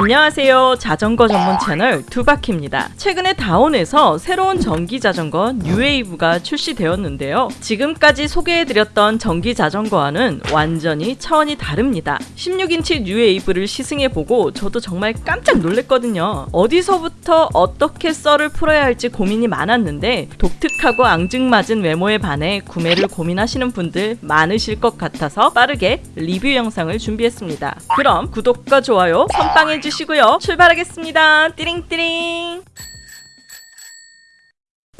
안녕하세요. 자전거 전문 채널 두바키입니다. 최근에 다혼에서 새로운 전기 자전거 뉴웨이브가 출시되었는데요. 지금까지 소개해드렸던 전기 자전거와는 완전히 차원이 다릅니다. 16인치 뉴웨이브를 시승해보고 저도 정말 깜짝 놀랐거든요. 어디서부터 어떻게 썰을 풀어야 할지 고민이 많았는데 독특하고 앙증맞은 외모에 반해 구매를 고민하시는 분들 많으실 것 같아서 빠르게 리뷰 영상을 준비했습니다. 그럼 구독과 좋아요 선빵해 주 시고요. 출발하겠습니다. 띠링띠링.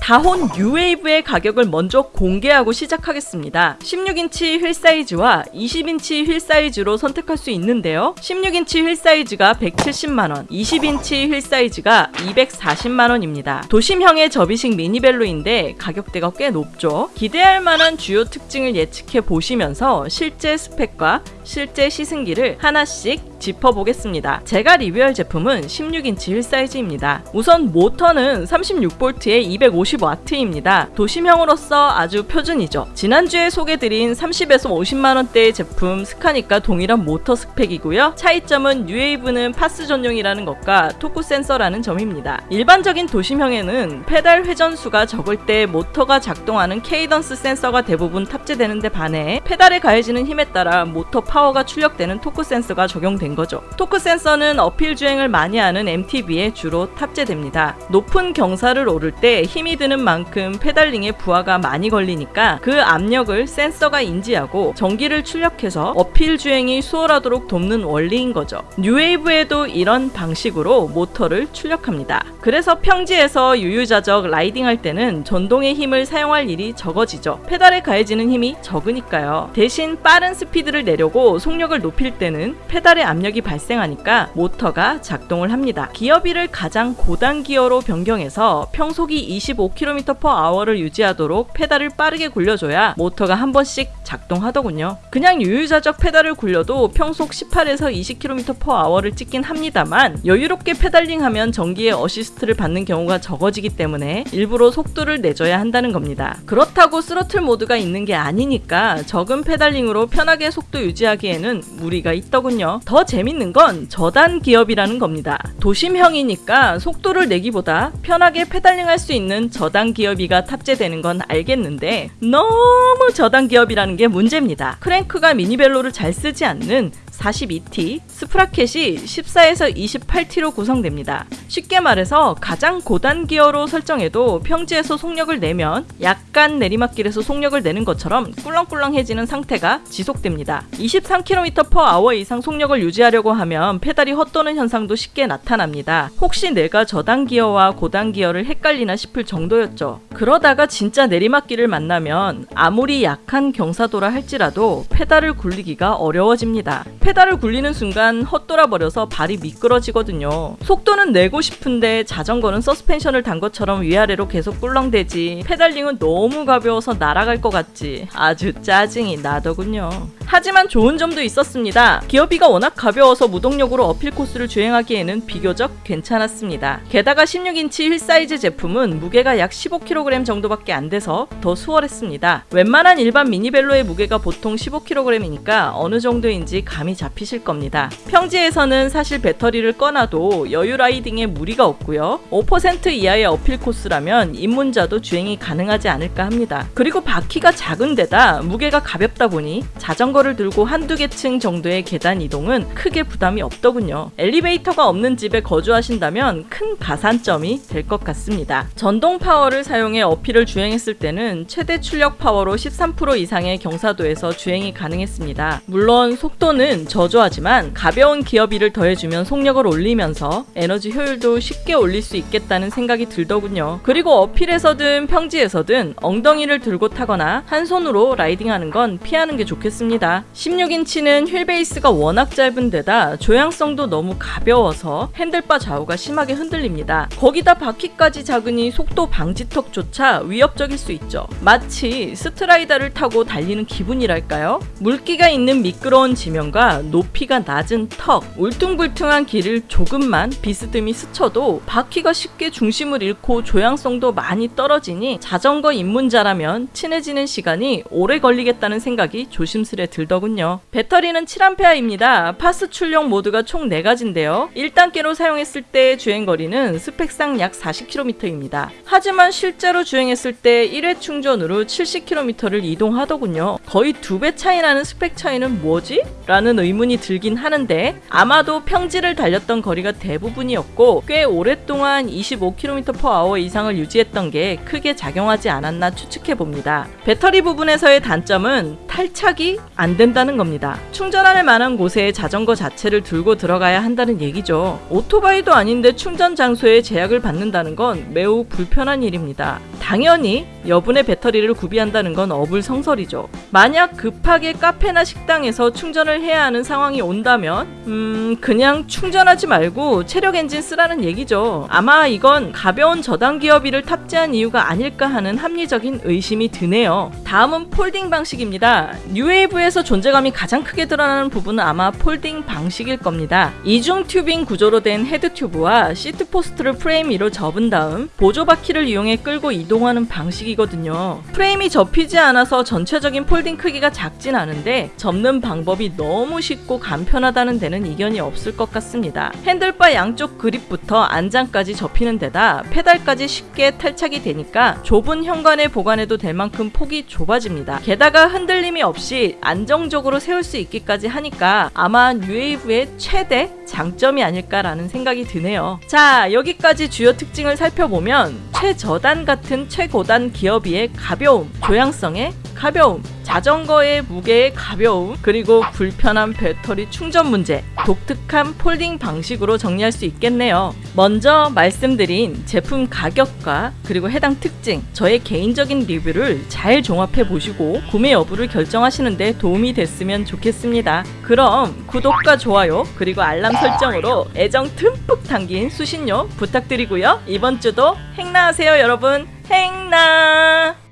다혼 뉴웨이브의 가격을 먼저 공개하고 시작하겠습니다. 16인치 휠 사이즈와 20인치 휠 사이즈로 선택할 수 있는데요. 16인치 휠 사이즈가 170만원, 20인치 휠 사이즈가 240만원입니다. 도심형의 접이식 미니벨로인데 가격대가 꽤 높죠. 기대할 만한 주요 특징을 예측해 보시면서 실제 스펙과 실제 시승기를 하나씩 짚어보겠습니다. 제가 리뷰할 제품은 16인치 휠 사이즈입니다. 우선 모터는 36V에 250W입니다. 도심형으로서 아주 표준이죠. 지난주에 소개드린 30에서 50만원대의 제품 스카닉과 동일한 모터 스펙이고요. 차이점은 뉴웨이브는 PAS 전용이라는 것과 토크 센서라는 점입니다. 일반적인 도심형에는 페달 회전수가 적을 때 모터가 작동하는 cadence 센서가 대부분 탑재되는 데 반해 페달에 가해지는 힘에 따라 모터 파워가 출력되는 토크 센서가 적용 된 거죠. 토크 센서는 uphill 주행을 많이 하는 MTB에 주로 탑재됩니다. 높은 경사를 오를 때 힘이 드는 만큼 페달링에 부하가 많이 걸리니까 그 압력을 센서가 인지하고 전기를 출력해서 uphill 주행이 수월하도록 돕는 원리인 거죠. 뉴웨이브에도 이런 방식으로 모터를 출력합니다. 그래서 평지에서 유유자적 라이딩 할 때는 전동의 힘을 사용할 일이 적어지죠. 페달에 가해지는 힘이 적으니까요. 대신 빠른 스피드를 내려고 속력을 높일 때는 페달의 압 력이 발생하니까 모터가 작동을 합니다. 기어비를 가장 고단 기어로 변경해서 평속이 25km/h를 유지하도록 페달을 빠르게 굴려줘야 모터가 한 번씩 작동하더군요. 그냥 유유자적 페달을 굴려도 평속 18에서 20km/h를 찍긴 합니다만 여유롭게 페달링하면 전기의 어시스트를 받는 경우가 적어지기 때문에 일부러 속도를 내줘야 한다는 겁니다. 그렇다고 스로틀 모드가 있는 게 아니니까 적은 페달링으로 편하게 속도 유지하기에는 무리가 있더군요. 더 재밌는 건 저단 기어비라는 겁니다. 도심형이니까 속도를 내기보다 편하게 페달링할 수 있는 저단 기어비가 탑재되는 건 알겠는데 너무 저단 기어비라는 게 문제입니다. 크랭크가 미니벨로를 잘 쓰지 않는 42T, sprocket이 14에서 28T로 구성됩니다. 쉽게 말해서 가장 고단 기어로 설정해도 평지에서 속력을 내면 약간 내리막길에서 속력을 내는 것처럼 꿀렁꿀렁해지는 상태가 지속됩니다. 23km/h 이상 속력을 유지하려고 하면 페달이 헛도는 현상도 쉽게 나타납니다. 혹시 내가 저단 기어와 고단 기어를 헷갈리나 싶을 정도였죠. 그러다가 진짜 내리막길을 만나면 아무리 약한 경사도라 할지라도 페달을 굴리기가 어려워집니다. 페달을 굴리는 순간 헛돌아버려서 발이 미끄러지거든요. 속도는 내고 싶은데 자전거는 서스펜션을 단 것처럼 위아래로 계속 꿀렁대지 pedaling은 너무 가벼워서 날아갈 것 같지 아주 짜증이 나더군요. 하지만 좋은 점도 있었습니다. 기어비가 워낙 가벼워서 무동력으로 uphill 코스를 주행하기에는 비교적 괜찮았습니다. 게다가 16인치 휠 사이즈 제품은 무게가 약 15kg 정도밖에 안 돼서 더 수월했습니다. 웬만한 일반 미니벨로의 무게가 보통 15kg이니까 어느 정도인지 감이 잡히실 겁니다. 평지에서는 사실 배터리를 꺼놔도 여유 riding에 무리가 없고요. 5% 이하의 uphill 코스라면 입문자도 주행이 가능하지 않을까 합니다. 그리고 바퀴가 작은 데다 무게가 가볍다 보니 자전거를 들고 한두 개 층 정도의 계단 이동은 크게 부담이 없더군요. 엘리베이터가 없는 집에 거주하신다면 큰 가산점이 될 것 같습니다. 전동 파워를 사용해 uphill을 주행했을 때는 최대 출력 파워로 13% 이상의 경사도에서 주행이 가능했습니다. 물론 속도는 저조하지만 가벼운 기어비를 더해주면 속력을 올리면서 에너지 효율도 쉽게 올릴 수 있겠다는 생각이 들더군요. 그리고 uphill에서든 평지에서든 엉덩이를 들고 타거나 한 손으로 riding하는 건 피하는 게 좋겠습니다. 16인치는 휠 베이스가 워낙 짧은 데다 조향성도 너무 가벼워서 handlebar 좌우가 심하게 흔들립니다. 거기다 바퀴까지 작으니 속도 방지턱조차 위협적일 수 있죠. 마치 스트라이더를 타고 달리는 기분이랄까요? 물기가 있는 미끄러운 지면과 높이가 낮은 턱, 울퉁불퉁한 길을 조금만 비스듬히 스쳐도 바퀴가 쉽게 중심을 잃고 조향성도 많이 떨어지니 자전거 입문자라면 친해지는 시간이 오래 걸리겠다는 생각이 조심스레 들더군요. 배터리는 7A입니다. PAS 출력 모드가 총 4가지인데요. 1단계로 사용했을 때 주행거리는 스펙상 약 40km입니다. 하지만 실제로 주행했을 때 1회 충전으로 70km를 이동하더군요. 거의 두 배 차이 나는 스펙 차이는 뭐지? 라는 의문이 들긴 하는데 아마도 평지를 달렸던 거리가 대부분이었고 꽤 오랫동안 25km/h 이상을 유지했던 게 크게 작용하지 않았나 추측해 봅니다. 배터리 부분에서의 단점은 탈착이 안 된다는 겁니다. 충전할 만한 곳에 자전거 자체를 들고 들어가야 한다는 얘기죠. 오토바이도 아닌데 충전 장소에 제약을 받는다는 건 매우 불편한 일입니다. 당연히 여분의 배터리를 구비한다는 건 어불성설이죠. 만약 급하게 카페나 식당에서 충전을 해야 하는 상황이 온다면 음 그냥 충전하지 말고 체력 엔진 쓰라는 얘기죠. 아마 이건 가벼운 저단 기어비를 탑재한 이유가 아닐까 하는 합리적인 의심이 드네요. 다음은 folding 방식입니다. 뉴웨이브에서 존재감이 가장 크게 드러나는 부분은 아마 folding 방식일 겁니다. 이중 tubing 구조로 된 head tube와 seat post를 프레임 위로 접은 다음 보조 바퀴를 이용해 끌고 이동하는 방식이거든요. 프레임이 접히지 않아서 전체적인 folding 크기가 작진 않은데 접는 방법이 너무 쉽고 간편하다는 데는 이견이 없을 것 같습니다. handlebar 양쪽 그립부터 안장까지 접히는 데다 페달까지 쉽게 탈착이 되니까 좁은 현관에 보관해도 될 만큼 폭이 좁아집니다. 게다가 흔들림이 없이 안정적으로 세울 수 있기까지 하니까 아마 뉴웨이브의 최대 장점이 아닐까라는 생각이 드네요. 자, 여기까지 주요 특징을 살펴보면 최저단 같은 최고단 기어비의 가벼움, 조향성의 가벼움, 자전거의 무게의 가벼움, 그리고 불편한 배터리 충전 문제, 독특한 폴딩 방식으로 정리할 수 있겠네요. 먼저 말씀드린 제품 가격과 그리고 해당 특징, 저의 개인적인 리뷰를 잘 종합해 보시고 구매 여부를 결정하시는데 도움이 됐으면 좋겠습니다. 그럼 구독과 좋아요, 그리고 알람 설정으로 애정 듬뿍 담긴 수신료 부탁드리고요. 이번 주도 행나하세요, 여러분. 행나!